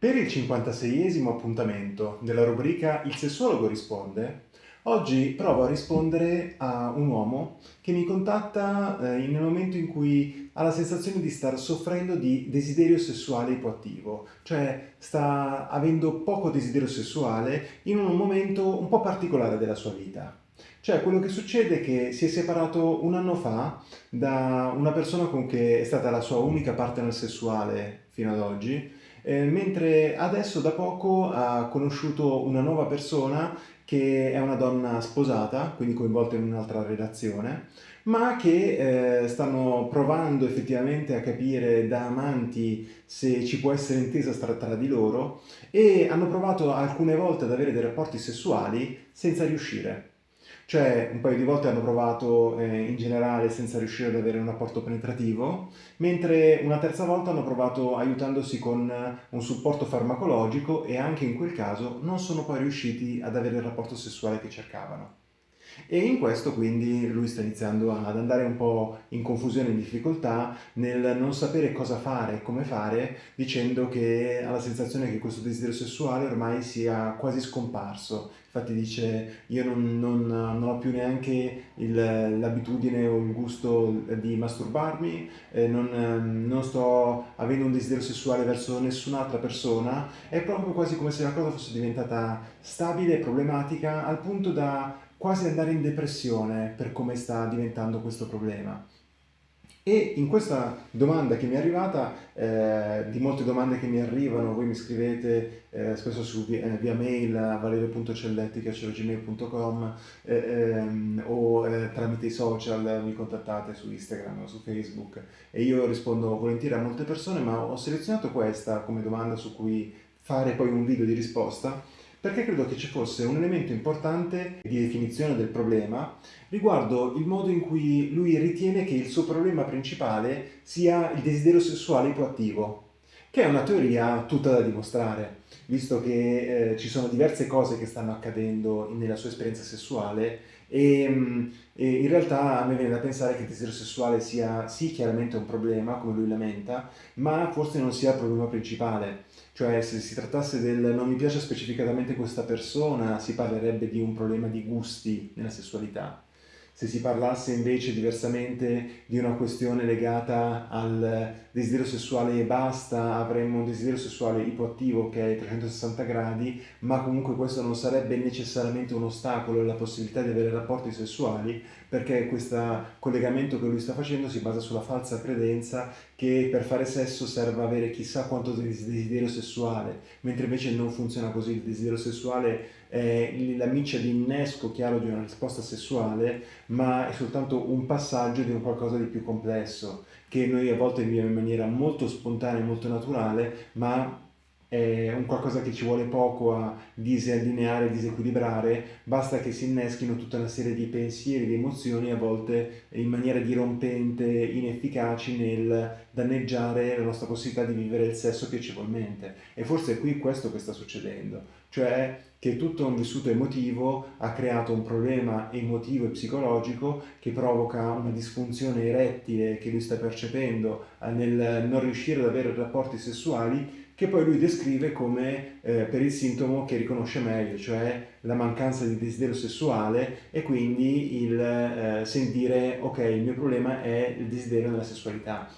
Per il 56esimo appuntamento della rubrica Il sessuologo risponde, oggi provo a rispondere a un uomo che mi contatta eh, nel momento in cui ha la sensazione di star soffrendo di desiderio sessuale ipoattivo, cioè sta avendo poco desiderio sessuale in un momento un po' particolare della sua vita. Cioè quello che succede è che si è separato un anno fa da una persona con cui è stata la sua unica partner sessuale fino ad oggi eh, mentre adesso da poco ha conosciuto una nuova persona che è una donna sposata, quindi coinvolta in un'altra relazione, ma che eh, stanno provando effettivamente a capire da amanti se ci può essere intesa tra, tra di loro e hanno provato alcune volte ad avere dei rapporti sessuali senza riuscire. Cioè un paio di volte hanno provato eh, in generale senza riuscire ad avere un rapporto penetrativo, mentre una terza volta hanno provato aiutandosi con un supporto farmacologico e anche in quel caso non sono poi riusciti ad avere il rapporto sessuale che cercavano. E in questo quindi lui sta iniziando ad andare un po' in confusione e in difficoltà nel non sapere cosa fare e come fare, dicendo che ha la sensazione che questo desiderio sessuale ormai sia quasi scomparso. Infatti dice io non, non, non ho più neanche l'abitudine o il gusto di masturbarmi, eh, non, non sto avendo un desiderio sessuale verso nessun'altra persona, è proprio quasi come se la cosa fosse diventata stabile e problematica al punto da quasi andare in depressione per come sta diventando questo problema. E in questa domanda che mi è arrivata, eh, di molte domande che mi arrivano, voi mi scrivete eh, spesso su, eh, via mail a valerio.celletti.gmail.com eh, ehm, o eh, tramite i social mi contattate su Instagram o su Facebook e io rispondo volentieri a molte persone, ma ho selezionato questa come domanda su cui fare poi un video di risposta perché credo che ci fosse un elemento importante di definizione del problema riguardo il modo in cui lui ritiene che il suo problema principale sia il desiderio sessuale ipoattivo, che è una teoria tutta da dimostrare, visto che eh, ci sono diverse cose che stanno accadendo nella sua esperienza sessuale e, mm, e, in realtà a me viene da pensare che il desiderio sessuale sia sì chiaramente un problema, come lui lamenta, ma forse non sia il problema principale. Cioè se si trattasse del non mi piace specificatamente questa persona, si parlerebbe di un problema di gusti nella sessualità. Se si parlasse invece diversamente di una questione legata al desiderio sessuale e basta, avremmo un desiderio sessuale ipoattivo che è 360 gradi, ma comunque questo non sarebbe necessariamente un ostacolo alla possibilità di avere rapporti sessuali, perché questo collegamento che lui sta facendo si basa sulla falsa credenza che per fare sesso serve avere chissà quanto desiderio sessuale, mentre invece non funziona così, il desiderio sessuale è la miccia di innesco chiaro di una risposta sessuale, ma è soltanto un passaggio di un qualcosa di più complesso, che noi a volte viviamo in maniera molto spontanea e molto naturale, ma è un qualcosa che ci vuole poco a disallineare, disequilibrare, basta che si inneschino tutta una serie di pensieri, di emozioni, a volte in maniera dirompente, inefficaci nel danneggiare la nostra possibilità di vivere il sesso piacevolmente. E forse è qui questo che sta succedendo, cioè che tutto un vissuto emotivo ha creato un problema emotivo e psicologico che provoca una disfunzione erettile che lui sta percependo nel non riuscire ad avere rapporti sessuali che poi lui descrive come eh, per il sintomo che riconosce meglio, cioè la mancanza di desiderio sessuale e quindi il eh, sentire ok il mio problema è il desiderio nella sessualità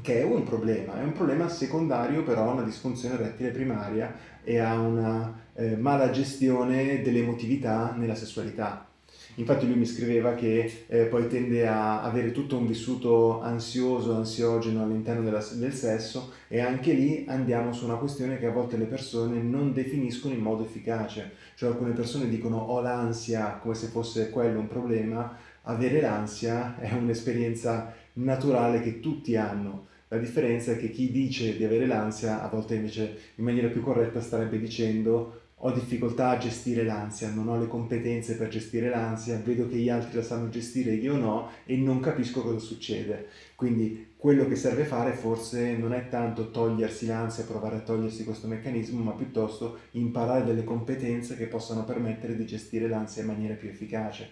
che è un problema, è un problema secondario però a una disfunzione erettile primaria e a una eh, mala gestione dell'emotività nella sessualità. Infatti lui mi scriveva che eh, poi tende a avere tutto un vissuto ansioso, ansiogeno all'interno del sesso e anche lì andiamo su una questione che a volte le persone non definiscono in modo efficace. Cioè alcune persone dicono ho l'ansia come se fosse quello un problema, avere l'ansia è un'esperienza naturale che tutti hanno. La differenza è che chi dice di avere l'ansia a volte invece in maniera più corretta starebbe dicendo ho difficoltà a gestire l'ansia, non ho le competenze per gestire l'ansia, vedo che gli altri la sanno gestire, io no, e non capisco cosa succede. Quindi quello che serve fare forse non è tanto togliersi l'ansia, provare a togliersi questo meccanismo, ma piuttosto imparare delle competenze che possano permettere di gestire l'ansia in maniera più efficace.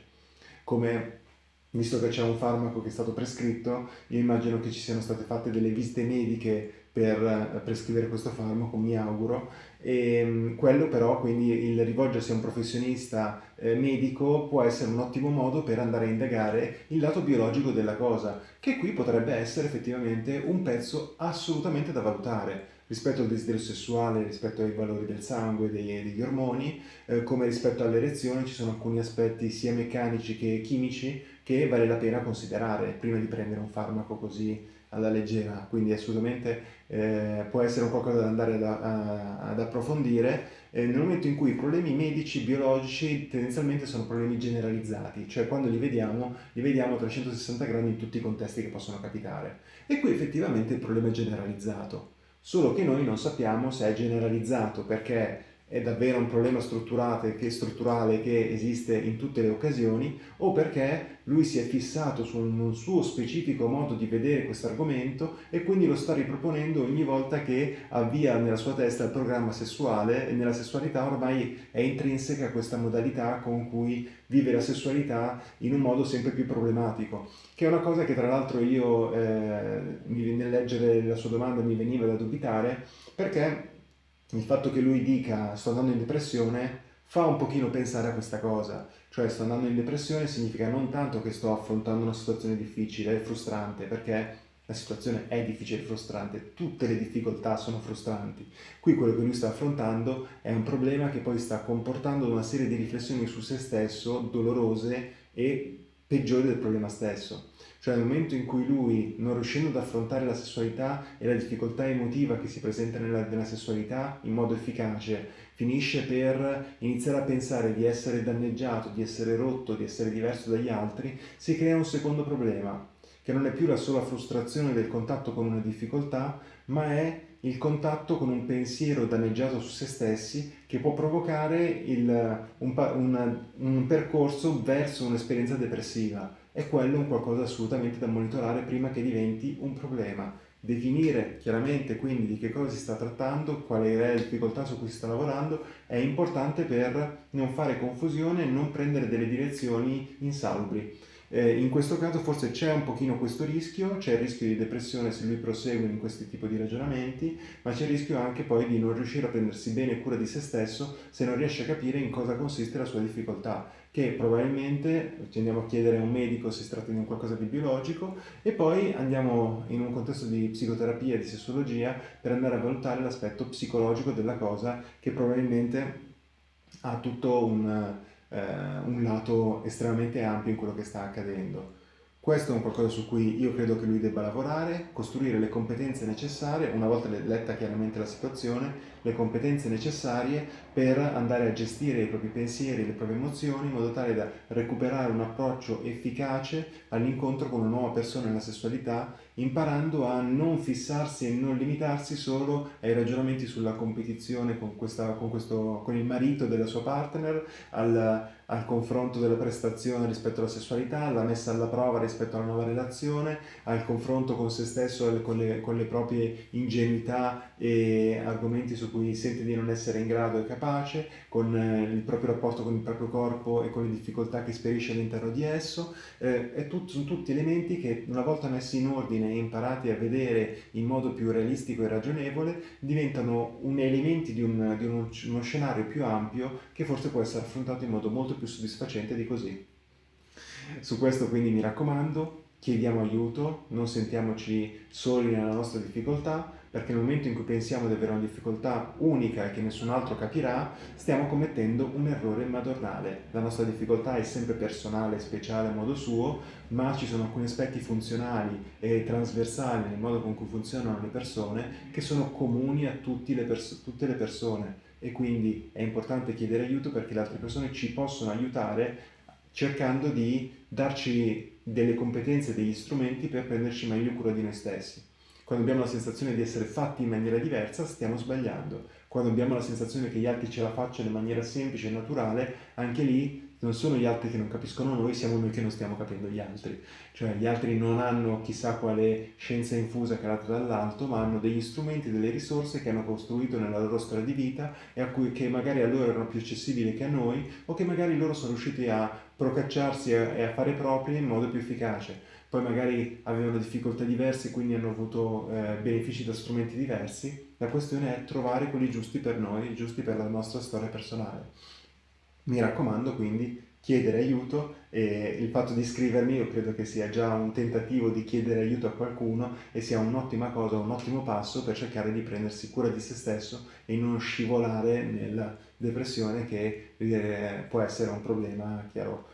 Come visto che c'è un farmaco che è stato prescritto, io immagino che ci siano state fatte delle visite mediche per eh, prescrivere questo farmaco, mi auguro. E mm, quello però, quindi il rivolgersi a un professionista eh, medico può essere un ottimo modo per andare a indagare il lato biologico della cosa, che qui potrebbe essere effettivamente un pezzo assolutamente da valutare rispetto al desiderio sessuale, rispetto ai valori del sangue, degli, degli ormoni, eh, come rispetto all'erezione ci sono alcuni aspetti sia meccanici che chimici che vale la pena considerare prima di prendere un farmaco così alla leggera, quindi assolutamente eh, può essere un qualcosa da andare ad, a, ad approfondire eh, nel momento in cui i problemi medici, biologici tendenzialmente sono problemi generalizzati, cioè quando li vediamo, li vediamo a 360 gradi in tutti i contesti che possono capitare. E qui effettivamente il problema è generalizzato solo che noi non sappiamo se è generalizzato perché è davvero un problema strutturale che, strutturale che esiste in tutte le occasioni o perché lui si è fissato su un suo specifico modo di vedere questo argomento e quindi lo sta riproponendo ogni volta che avvia nella sua testa il programma sessuale e nella sessualità ormai è intrinseca questa modalità con cui vive la sessualità in un modo sempre più problematico che è una cosa che tra l'altro io eh, nel leggere la sua domanda mi veniva da dubitare perché il fatto che lui dica sto andando in depressione fa un pochino pensare a questa cosa, cioè sto andando in depressione significa non tanto che sto affrontando una situazione difficile e frustrante, perché la situazione è difficile e frustrante, tutte le difficoltà sono frustranti. Qui quello che lui sta affrontando è un problema che poi sta comportando una serie di riflessioni su se stesso dolorose e peggiori del problema stesso. Cioè nel momento in cui lui, non riuscendo ad affrontare la sessualità e la difficoltà emotiva che si presenta nella, nella sessualità in modo efficace, finisce per iniziare a pensare di essere danneggiato, di essere rotto, di essere diverso dagli altri, si crea un secondo problema, che non è più la sola frustrazione del contatto con una difficoltà, ma è il contatto con un pensiero danneggiato su se stessi che può provocare il, un, un, un percorso verso un'esperienza depressiva e quello è un qualcosa assolutamente da monitorare prima che diventi un problema. Definire chiaramente quindi di che cosa si sta trattando, quale è la difficoltà su cui si sta lavorando, è importante per non fare confusione e non prendere delle direzioni insalubri. Eh, in questo caso forse c'è un pochino questo rischio, c'è il rischio di depressione se lui prosegue in questi tipi di ragionamenti, ma c'è il rischio anche poi di non riuscire a prendersi bene cura di se stesso se non riesce a capire in cosa consiste la sua difficoltà, che probabilmente ci andiamo a chiedere a un medico se si tratta di un qualcosa di biologico e poi andiamo in un contesto di psicoterapia di sessologia per andare a valutare l'aspetto psicologico della cosa che probabilmente ha tutto un un lato estremamente ampio in quello che sta accadendo. Questo è un qualcosa su cui io credo che lui debba lavorare, costruire le competenze necessarie, una volta letta chiaramente la situazione, le competenze necessarie per andare a gestire i propri pensieri, le proprie emozioni, in modo tale da recuperare un approccio efficace all'incontro con una nuova persona nella sessualità, imparando a non fissarsi e non limitarsi solo ai ragionamenti sulla competizione con, questa, con, questo, con il marito della sua partner, al, al confronto della prestazione rispetto alla sessualità, alla messa alla prova rispetto alla nuova relazione, al confronto con se stesso, con le, con le proprie ingenuità e argomenti su cui sente di non essere in grado e capace, con eh, il proprio rapporto con il proprio corpo e con le difficoltà che sperisce all'interno di esso. Eh, tutto, sono tutti elementi che una volta messi in ordine e imparati a vedere in modo più realistico e ragionevole, diventano un elementi di, un, di uno, uno scenario più ampio che forse può essere affrontato in modo molto più soddisfacente di così. Su questo quindi mi raccomando, chiediamo aiuto, non sentiamoci soli nella nostra difficoltà, perché nel momento in cui pensiamo di avere una difficoltà unica e che nessun altro capirà, stiamo commettendo un errore madornale. La nostra difficoltà è sempre personale, speciale a modo suo, ma ci sono alcuni aspetti funzionali e trasversali nel modo con cui funzionano le persone che sono comuni a le tutte le persone e quindi è importante chiedere aiuto perché le altre persone ci possono aiutare cercando di darci delle competenze, degli strumenti per prenderci meglio cura di noi stessi. Quando abbiamo la sensazione di essere fatti in maniera diversa, stiamo sbagliando. Quando abbiamo la sensazione che gli altri ce la facciano in maniera semplice e naturale, anche lì non sono gli altri che non capiscono noi, siamo noi che non stiamo capendo gli altri. Cioè gli altri non hanno chissà quale scienza infusa calata dall'alto, ma hanno degli strumenti, delle risorse che hanno costruito nella loro storia di vita e a cui, che magari a loro erano più accessibili che a noi o che magari loro sono riusciti a procacciarsi e a fare propri in modo più efficace. Poi magari avevano difficoltà diverse, quindi hanno avuto eh, benefici da strumenti diversi. La questione è trovare quelli giusti per noi, giusti per la nostra storia personale. Mi raccomando quindi chiedere aiuto e il fatto di iscrivermi io credo che sia già un tentativo di chiedere aiuto a qualcuno e sia un'ottima cosa, un ottimo passo per cercare di prendersi cura di se stesso e non scivolare nella depressione che eh, può essere un problema, chiaro,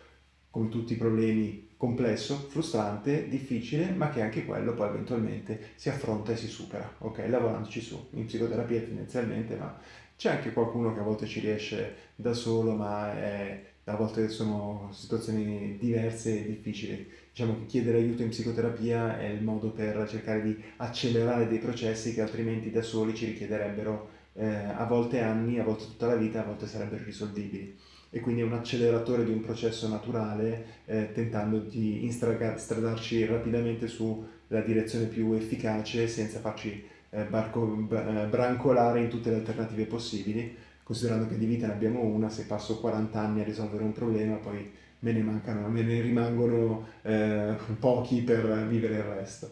come tutti i problemi complesso, frustrante, difficile, ma che anche quello poi eventualmente si affronta e si supera, ok? Lavorandoci su, in psicoterapia tendenzialmente, ma c'è anche qualcuno che a volte ci riesce da solo, ma è, a volte sono situazioni diverse e difficili. Diciamo che chiedere aiuto in psicoterapia è il modo per cercare di accelerare dei processi che altrimenti da soli ci richiederebbero eh, a volte anni, a volte tutta la vita, a volte sarebbero risolvibili e quindi è un acceleratore di un processo naturale eh, tentando di instradarci rapidamente sulla direzione più efficace senza farci barco, eh, brancolare in tutte le alternative possibili, considerando che di vita ne abbiamo una, se passo 40 anni a risolvere un problema poi me ne mancano, me ne rimangono eh, pochi per vivere il resto.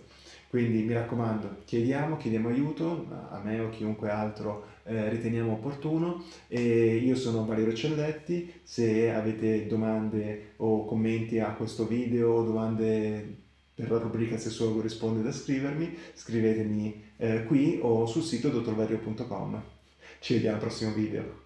Quindi mi raccomando, chiediamo, chiediamo aiuto a me o chiunque altro eh, riteniamo opportuno e io sono Valerio Celletti, se avete domande o commenti a questo video domande per la rubrica Sessuologo risponde da scrivermi, scrivetemi eh, qui o sul sito dottorvario.com. Ci vediamo al prossimo video.